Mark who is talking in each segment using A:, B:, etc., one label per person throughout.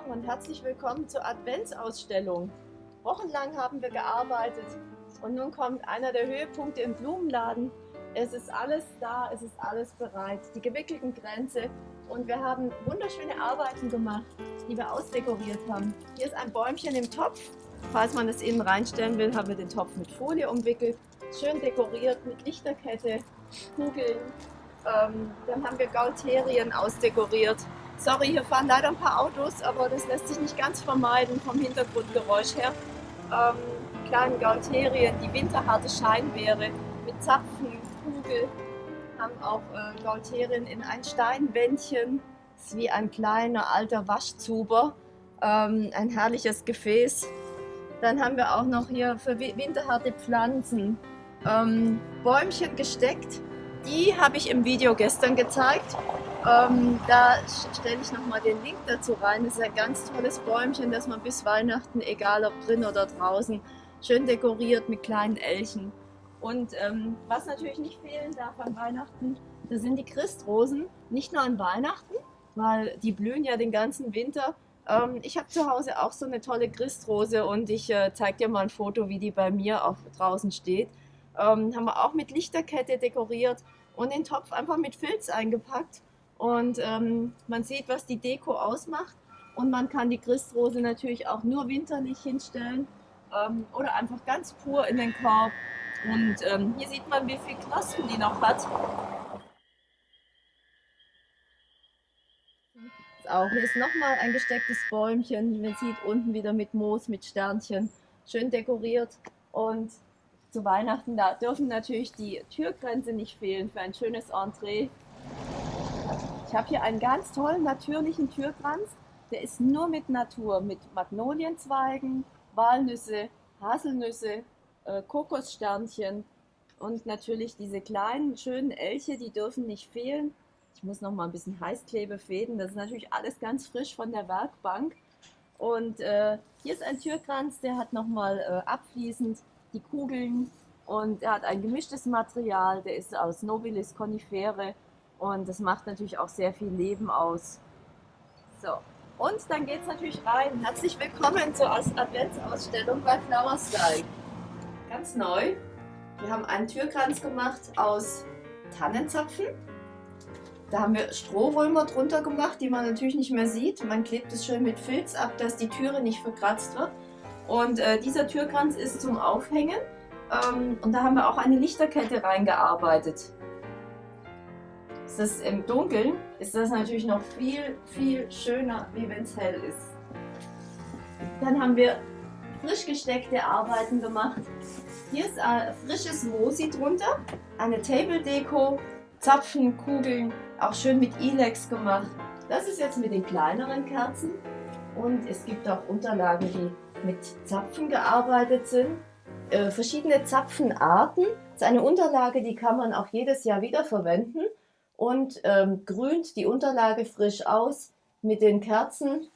A: Morgen und herzlich willkommen zur Adventsausstellung. Wochenlang haben wir gearbeitet und nun kommt einer der Höhepunkte im Blumenladen. Es ist alles da, es ist alles bereit. Die gewickelten Grenze und wir haben wunderschöne Arbeiten gemacht, die wir ausdekoriert haben. Hier ist ein Bäumchen im Topf. Falls man es innen reinstellen will, haben wir den Topf mit Folie umwickelt. Schön dekoriert mit Lichterkette, Kugeln. Ähm, dann haben wir Gaulterien ausdekoriert. Sorry, hier fahren leider ein paar Autos, aber das lässt sich nicht ganz vermeiden vom Hintergrundgeräusch her. Ähm, kleine Gaulterien, die winterharte Scheinbeere mit Zapfen, Kugel, haben auch äh, Gaulterien in ein Steinwändchen. Das ist wie ein kleiner alter Waschzuber. Ähm, ein herrliches Gefäß. Dann haben wir auch noch hier für winterharte Pflanzen ähm, Bäumchen gesteckt. Die habe ich im Video gestern gezeigt. Ähm, da stelle ich nochmal den Link dazu rein. Das ist ein ganz tolles Bäumchen, das man bis Weihnachten, egal ob drin oder draußen, schön dekoriert mit kleinen Elchen. Und ähm, was natürlich nicht fehlen darf an Weihnachten, das sind die Christrosen. Nicht nur an Weihnachten, weil die blühen ja den ganzen Winter. Ähm, ich habe zu Hause auch so eine tolle Christrose und ich äh, zeige dir mal ein Foto, wie die bei mir auch draußen steht. Ähm, haben wir auch mit Lichterkette dekoriert und den Topf einfach mit Filz eingepackt. Und ähm, man sieht, was die Deko ausmacht. Und man kann die Christrose natürlich auch nur winterlich hinstellen ähm, oder einfach ganz pur in den Korb. Und ähm, hier sieht man, wie viele Knospen die noch hat. Auch hier ist nochmal ein gestecktes Bäumchen. Man sieht unten wieder mit Moos, mit Sternchen. Schön dekoriert. Und zu Weihnachten, da dürfen natürlich die Türgrenze nicht fehlen für ein schönes Entree. Ich habe hier einen ganz tollen natürlichen Türkranz. Der ist nur mit Natur, mit Magnolienzweigen, Walnüsse, Haselnüsse, äh, Kokossternchen und natürlich diese kleinen schönen Elche, die dürfen nicht fehlen. Ich muss noch mal ein bisschen Heißklebe fäden. Das ist natürlich alles ganz frisch von der Werkbank. Und äh, hier ist ein Türkranz, der hat noch mal äh, abfließend die Kugeln und er hat ein gemischtes Material. Der ist aus Nobilis conifere und das macht natürlich auch sehr viel Leben aus. So, und dann geht es natürlich rein. Herzlich willkommen zur Adventsausstellung bei Flower Style. Ganz neu. Wir haben einen Türkranz gemacht aus Tannenzapfen. Da haben wir Strohrömer drunter gemacht, die man natürlich nicht mehr sieht. Man klebt es schön mit Filz ab, dass die Türe nicht verkratzt wird. Und äh, dieser Türkranz ist zum Aufhängen. Ähm, und da haben wir auch eine Lichterkette reingearbeitet ist das im Dunkeln, ist das natürlich noch viel, viel schöner, wie wenn es hell ist. Dann haben wir frisch gesteckte Arbeiten gemacht. Hier ist ein frisches Mosi drunter, eine Table Deko, Zapfen, Kugeln, auch schön mit Elex gemacht. Das ist jetzt mit den kleineren Kerzen und es gibt auch Unterlagen, die mit Zapfen gearbeitet sind. Äh, verschiedene Zapfenarten. Das ist eine Unterlage, die kann man auch jedes Jahr wieder verwenden und ähm, grünt die Unterlage frisch aus mit den Kerzen.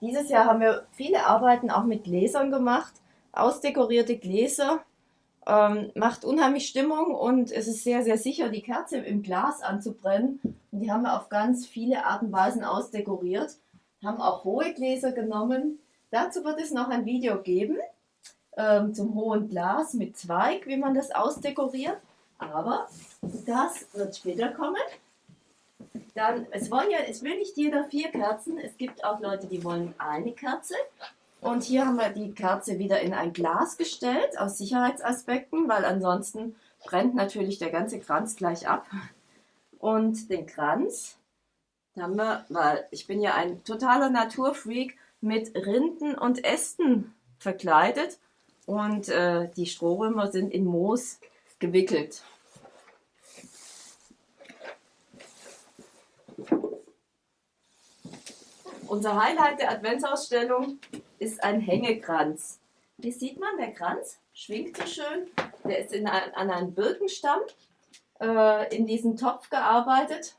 A: Dieses Jahr haben wir viele Arbeiten auch mit Gläsern gemacht, ausdekorierte Gläser. Ähm, macht unheimlich Stimmung und es ist sehr, sehr sicher, die Kerze im Glas anzubrennen. Und die haben wir auf ganz viele Arten und Weisen ausdekoriert. Haben auch hohe Gläser genommen. Dazu wird es noch ein Video geben ähm, zum hohen Glas mit Zweig, wie man das ausdekoriert. Aber das wird später kommen. Dann, es, wollen ja, es will nicht jeder vier Kerzen. Es gibt auch Leute, die wollen eine Kerze. Und hier haben wir die Kerze wieder in ein Glas gestellt, aus Sicherheitsaspekten, weil ansonsten brennt natürlich der ganze Kranz gleich ab. Und den Kranz haben wir, weil ich bin ja ein totaler Naturfreak, mit Rinden und Ästen verkleidet. Und äh, die Strohrömer sind in Moos gewickelt. Unser Highlight der Adventsausstellung ist ein Hängekranz. Hier sieht man, der Kranz schwingt so schön. Der ist in ein, an einem Birkenstamm äh, in diesen Topf gearbeitet.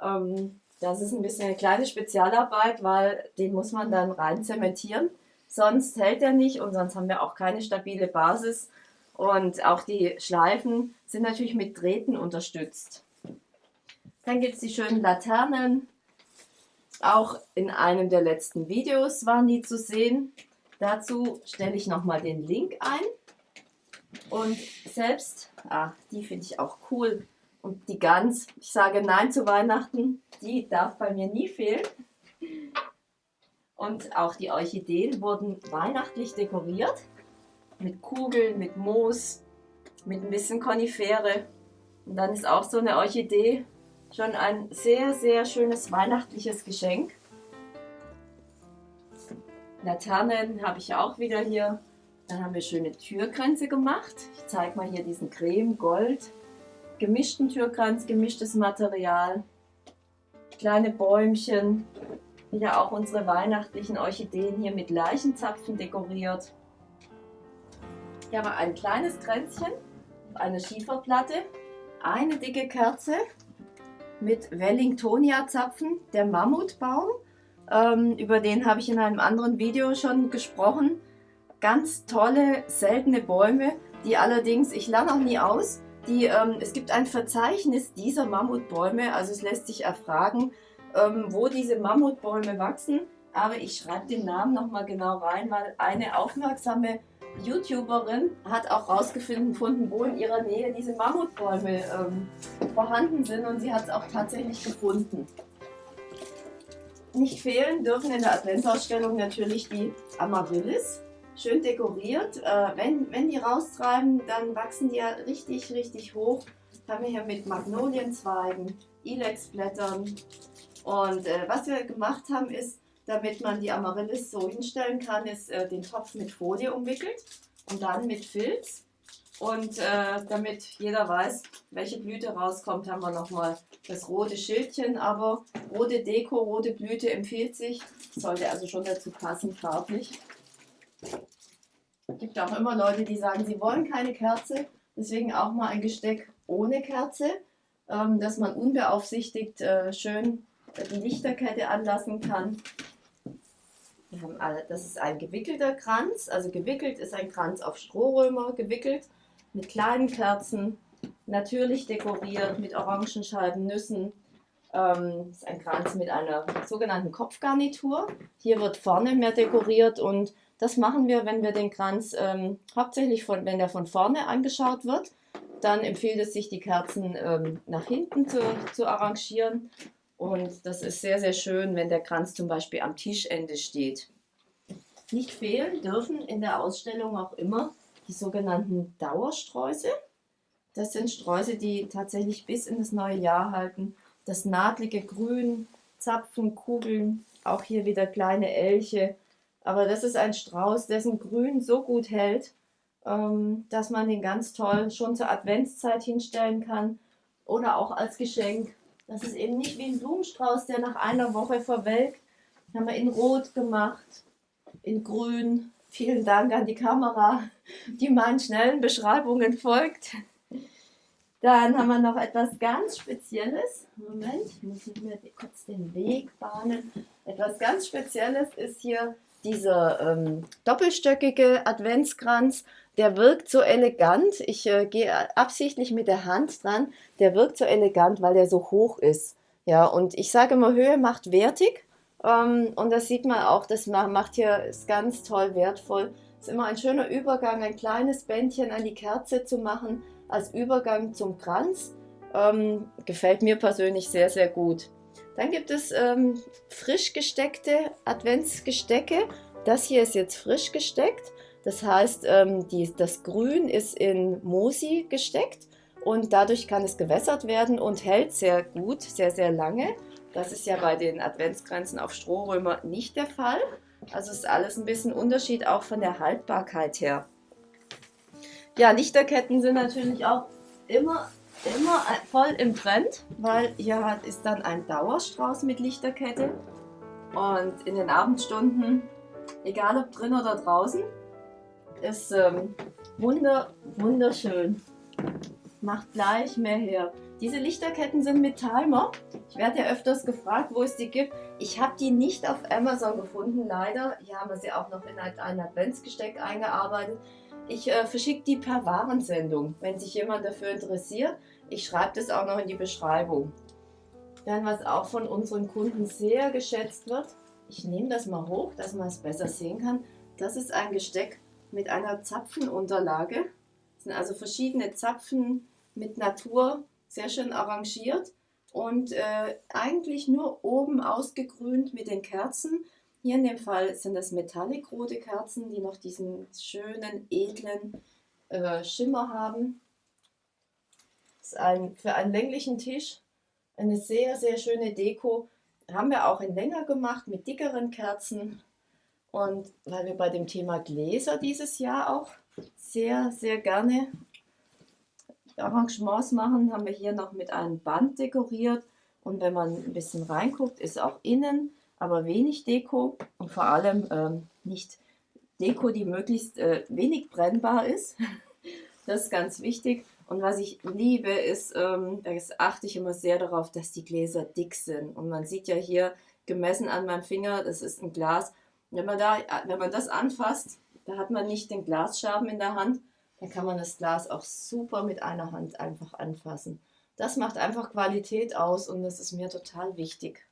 A: Ähm, das ist ein bisschen eine kleine Spezialarbeit, weil den muss man dann rein zementieren. Sonst hält er nicht und sonst haben wir auch keine stabile Basis. Und auch die Schleifen sind natürlich mit Drähten unterstützt. Dann gibt es die schönen Laternen, Auch in einem der letzten Videos waren die zu sehen. Dazu stelle ich nochmal den Link ein. Und selbst, ah, die finde ich auch cool. Und die Gans, ich sage Nein zu Weihnachten, die darf bei mir nie fehlen. Und auch die Orchideen wurden weihnachtlich dekoriert. Mit Kugeln, mit Moos, mit ein bisschen Konifere. Und dann ist auch so eine Orchidee schon ein sehr, sehr schönes weihnachtliches Geschenk. Laternen habe ich auch wieder hier. Dann haben wir schöne Türkränze gemacht. Ich zeige mal hier diesen Creme Gold gemischten Türkranz, gemischtes Material. Kleine Bäumchen. Ja, auch unsere weihnachtlichen Orchideen hier mit Leichenzapfen dekoriert. Hier haben wir ein kleines Kränzchen eine Schieferplatte, eine dicke Kerze mit Wellingtonia-Zapfen, der Mammutbaum. Ähm, über den habe ich in einem anderen Video schon gesprochen. Ganz tolle, seltene Bäume, die allerdings, ich lerne auch nie aus, die, ähm, es gibt ein Verzeichnis dieser Mammutbäume, also es lässt sich erfragen, ähm, wo diese Mammutbäume wachsen. Aber ich schreibe den Namen nochmal genau rein, weil eine aufmerksame YouTuberin hat auch rausgefunden, wo in ihrer Nähe diese Mammutbäume ähm, vorhanden sind und sie hat es auch tatsächlich gefunden. Nicht fehlen dürfen in der Adventsausstellung natürlich die Amaryllis, schön dekoriert. Äh, wenn, wenn die raustreiben, dann wachsen die ja richtig, richtig hoch. Haben wir hier mit Magnolienzweigen, Ilexblättern und äh, was wir gemacht haben ist, damit man die Amaryllis so hinstellen kann, ist äh, den Topf mit Folie umwickelt und dann mit Filz. Und äh, damit jeder weiß, welche Blüte rauskommt, haben wir nochmal das rote Schildchen. Aber rote Deko, rote Blüte empfiehlt sich. Sollte also schon dazu passen, farblich. Es gibt auch immer Leute, die sagen, sie wollen keine Kerze. Deswegen auch mal ein Gesteck ohne Kerze, ähm, dass man unbeaufsichtigt äh, schön die Lichterkette anlassen kann. Wir haben alle, das ist ein gewickelter Kranz, also gewickelt ist ein Kranz auf Strohrömer gewickelt mit kleinen Kerzen, natürlich dekoriert mit Orangenscheiben, Nüssen. Ähm, ist ein Kranz mit einer sogenannten Kopfgarnitur. Hier wird vorne mehr dekoriert und das machen wir, wenn wir den Kranz ähm, hauptsächlich von, wenn der von vorne angeschaut wird. Dann empfiehlt es sich, die Kerzen ähm, nach hinten zu, zu arrangieren und das ist sehr, sehr schön, wenn der Kranz zum Beispiel am Tischende steht. Nicht fehlen dürfen in der Ausstellung auch immer die sogenannten Dauersträuße. Das sind Sträuße, die tatsächlich bis in das neue Jahr halten. Das nadlige Grün, Zapfen, Kugeln, auch hier wieder kleine Elche. Aber das ist ein Strauß, dessen Grün so gut hält, ähm, dass man den ganz toll schon zur Adventszeit hinstellen kann oder auch als Geschenk das ist eben nicht wie ein Blumenstrauß, der nach einer Woche verwelkt. Haben wir in Rot gemacht, in Grün. Vielen Dank an die Kamera, die meinen schnellen Beschreibungen folgt. Dann haben wir noch etwas ganz Spezielles. Moment, ich muss mir kurz den Weg bahnen. Etwas ganz Spezielles ist hier dieser ähm, doppelstöckige Adventskranz der wirkt so elegant. Ich äh, gehe absichtlich mit der Hand dran. Der wirkt so elegant, weil der so hoch ist. Ja, und ich sage immer, Höhe macht wertig. Ähm, und das sieht man auch, das macht hier, ist ganz toll wertvoll. Ist immer ein schöner Übergang, ein kleines Bändchen an die Kerze zu machen, als Übergang zum Kranz. Ähm, gefällt mir persönlich sehr, sehr gut. Dann gibt es ähm, frisch gesteckte Adventsgestecke. Das hier ist jetzt frisch gesteckt. Das heißt, ähm, die, das Grün ist in Mosi gesteckt und dadurch kann es gewässert werden und hält sehr gut, sehr, sehr lange. Das ist ja bei den Adventsgrenzen auf Strohrömer nicht der Fall. Also ist alles ein bisschen Unterschied auch von der Haltbarkeit her. Ja, Lichterketten sind natürlich auch immer, immer voll im Trend, weil hier ist dann ein Dauerstrauß mit Lichterkette. Und in den Abendstunden, egal ob drin oder draußen, ist ähm, wunder, wunderschön. Macht gleich mehr her. Diese Lichterketten sind mit Timer. Ich werde ja öfters gefragt, wo es die gibt. Ich habe die nicht auf Amazon gefunden, leider. Hier haben wir sie auch noch in ein Adventsgesteck eingearbeitet. Ich äh, verschicke die per Warensendung, wenn sich jemand dafür interessiert. Ich schreibe das auch noch in die Beschreibung. Dann, was auch von unseren Kunden sehr geschätzt wird, ich nehme das mal hoch, dass man es besser sehen kann. Das ist ein Gesteck mit einer Zapfenunterlage. Das sind also verschiedene Zapfen mit Natur, sehr schön arrangiert und äh, eigentlich nur oben ausgegrünt mit den Kerzen. Hier in dem Fall sind das metallic-rote Kerzen, die noch diesen schönen, edlen äh, Schimmer haben. Ist ein, für einen länglichen Tisch eine sehr, sehr schöne Deko. Haben wir auch in länger gemacht mit dickeren Kerzen. Und weil wir bei dem Thema Gläser dieses Jahr auch sehr, sehr gerne Arrangements machen, haben wir hier noch mit einem Band dekoriert. Und wenn man ein bisschen reinguckt, ist auch innen, aber wenig Deko und vor allem ähm, nicht Deko, die möglichst äh, wenig brennbar ist. Das ist ganz wichtig. Und was ich liebe, ist, ähm, da achte ich immer sehr darauf, dass die Gläser dick sind. Und man sieht ja hier gemessen an meinem Finger, das ist ein Glas. Wenn man, da, wenn man das anfasst, da hat man nicht den Glasschaben in der Hand, dann kann man das Glas auch super mit einer Hand einfach anfassen. Das macht einfach Qualität aus und das ist mir total wichtig.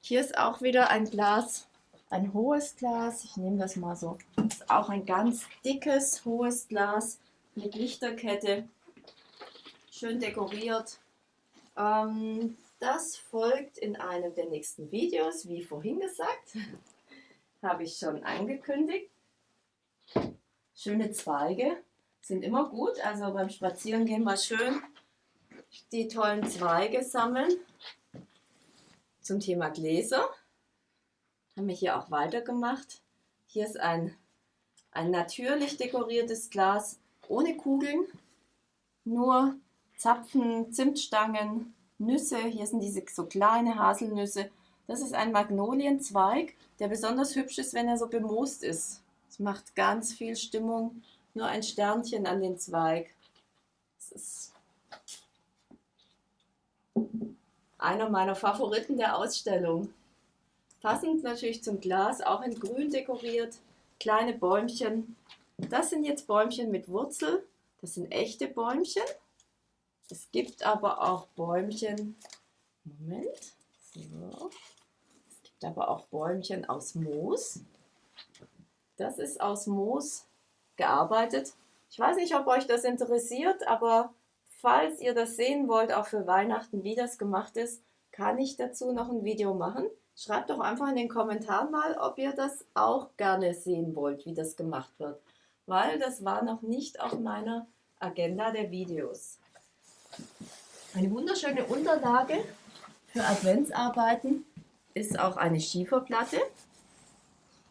A: Hier ist auch wieder ein Glas, ein hohes Glas. Ich nehme das mal so. Das ist auch ein ganz dickes, hohes Glas mit Lichterkette, schön dekoriert. Ähm, das folgt in einem der nächsten Videos, wie vorhin gesagt, habe ich schon angekündigt. Schöne Zweige sind immer gut, also beim Spazierengehen mal schön die tollen Zweige sammeln. Zum Thema Gläser haben wir hier auch weitergemacht. Hier ist ein, ein natürlich dekoriertes Glas ohne Kugeln, nur Zapfen, Zimtstangen, Nüsse. Hier sind diese so kleine Haselnüsse. Das ist ein Magnolienzweig, der besonders hübsch ist, wenn er so bemoost ist. Es macht ganz viel Stimmung. Nur ein Sternchen an den Zweig. Das ist einer meiner Favoriten der Ausstellung. Passend natürlich zum Glas, auch in grün dekoriert. Kleine Bäumchen, das sind jetzt Bäumchen mit Wurzel. Das sind echte Bäumchen. Es gibt aber auch Bäumchen. Moment. So. Es gibt aber auch Bäumchen aus Moos. Das ist aus Moos gearbeitet. Ich weiß nicht, ob euch das interessiert, aber falls ihr das sehen wollt, auch für Weihnachten, wie das gemacht ist, kann ich dazu noch ein Video machen. Schreibt doch einfach in den Kommentaren mal, ob ihr das auch gerne sehen wollt, wie das gemacht wird weil das war noch nicht auf meiner Agenda der Videos. Eine wunderschöne Unterlage für Adventsarbeiten ist auch eine Schieferplatte.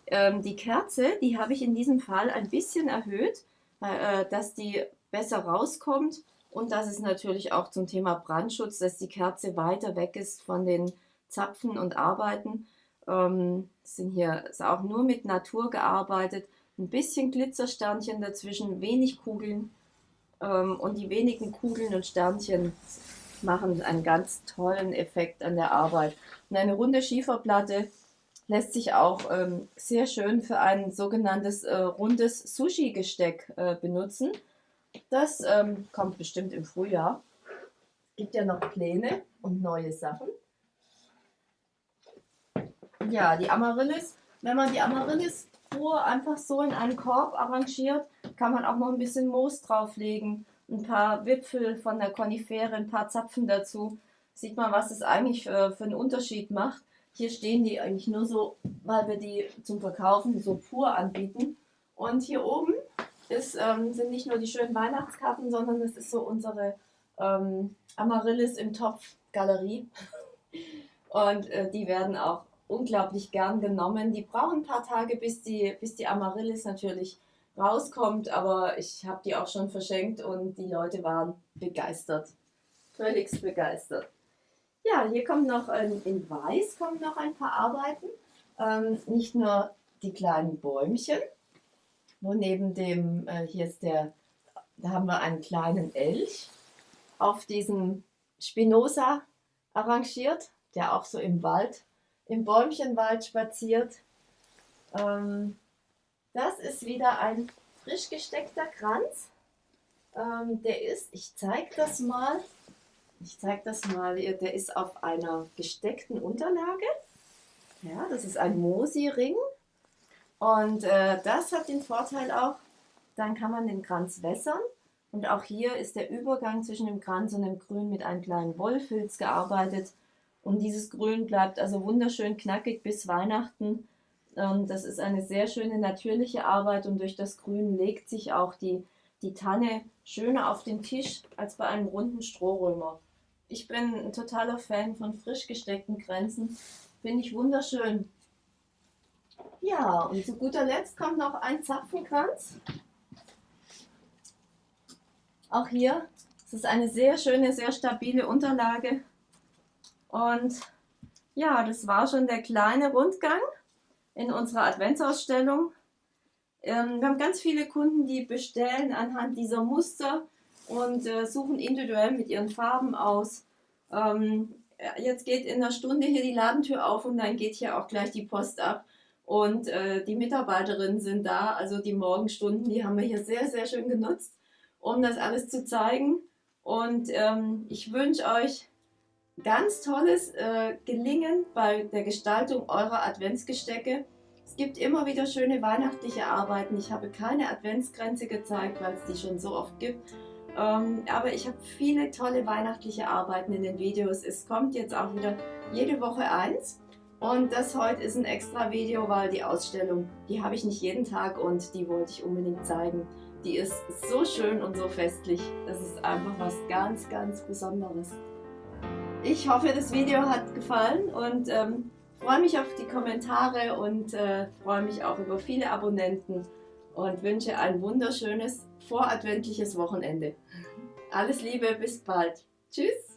A: Ähm, die Kerze, die habe ich in diesem Fall ein bisschen erhöht, äh, dass die besser rauskommt und dass es natürlich auch zum Thema Brandschutz, dass die Kerze weiter weg ist von den Zapfen und Arbeiten. Ähm, sind hier ist auch nur mit Natur gearbeitet ein bisschen Glitzersternchen dazwischen, wenig Kugeln ähm, und die wenigen Kugeln und Sternchen machen einen ganz tollen Effekt an der Arbeit. Und eine runde Schieferplatte lässt sich auch ähm, sehr schön für ein sogenanntes äh, rundes Sushi-Gesteck äh, benutzen. Das ähm, kommt bestimmt im Frühjahr. Es gibt ja noch Pläne und neue Sachen. Ja, die Amaryllis. Wenn man die Amaryllis pur einfach so in einen Korb arrangiert, kann man auch noch ein bisschen Moos drauflegen, ein paar Wipfel von der Konifere, ein paar Zapfen dazu. Sieht man, was es eigentlich für, für einen Unterschied macht. Hier stehen die eigentlich nur so, weil wir die zum Verkaufen so pur anbieten. Und hier oben ist, ähm, sind nicht nur die schönen Weihnachtskarten, sondern es ist so unsere ähm, Amaryllis im Topf Galerie. Und äh, die werden auch unglaublich gern genommen. Die brauchen ein paar Tage, bis die, bis die Amaryllis natürlich rauskommt, aber ich habe die auch schon verschenkt und die Leute waren begeistert. Völlig begeistert. Ja, hier kommt noch ähm, in Weiß kommen noch ein paar Arbeiten. Ähm, nicht nur die kleinen Bäumchen, wo neben dem, äh, hier ist der, da haben wir einen kleinen Elch auf diesem Spinoza arrangiert, der auch so im Wald im Bäumchenwald spaziert. Ähm, das ist wieder ein frisch gesteckter Kranz. Ähm, der ist, ich zeige das mal, Ich zeige das mal. Der ist auf einer gesteckten Unterlage. Ja, das ist ein Mosi-Ring. Und äh, das hat den Vorteil auch, dann kann man den Kranz wässern. Und auch hier ist der Übergang zwischen dem Kranz und dem Grün mit einem kleinen Wollfilz gearbeitet. Und dieses Grün bleibt also wunderschön knackig bis Weihnachten. Und das ist eine sehr schöne natürliche Arbeit und durch das Grün legt sich auch die, die Tanne schöner auf den Tisch als bei einem runden Strohrömer. Ich bin ein totaler Fan von frisch gesteckten Grenzen. Finde ich wunderschön. Ja, und zu guter Letzt kommt noch ein Zapfenkranz. Auch hier, es ist eine sehr schöne, sehr stabile Unterlage. Und ja, das war schon der kleine Rundgang in unserer Adventsausstellung. Ähm, wir haben ganz viele Kunden, die bestellen anhand dieser Muster und äh, suchen individuell mit ihren Farben aus. Ähm, jetzt geht in einer Stunde hier die Ladentür auf und dann geht hier auch gleich die Post ab. Und äh, die Mitarbeiterinnen sind da, also die Morgenstunden, die haben wir hier sehr, sehr schön genutzt, um das alles zu zeigen. Und ähm, ich wünsche euch ganz tolles äh, Gelingen bei der Gestaltung eurer Adventsgestecke. Es gibt immer wieder schöne weihnachtliche Arbeiten. Ich habe keine Adventsgrenze gezeigt, weil es die schon so oft gibt. Ähm, aber ich habe viele tolle weihnachtliche Arbeiten in den Videos. Es kommt jetzt auch wieder jede Woche eins. Und das heute ist ein extra Video, weil die Ausstellung, die habe ich nicht jeden Tag und die wollte ich unbedingt zeigen. Die ist so schön und so festlich. Das ist einfach was ganz, ganz Besonderes. Ich hoffe, das Video hat gefallen und ähm, freue mich auf die Kommentare und äh, freue mich auch über viele Abonnenten und wünsche ein wunderschönes voradventliches Wochenende. Alles Liebe, bis bald. Tschüss!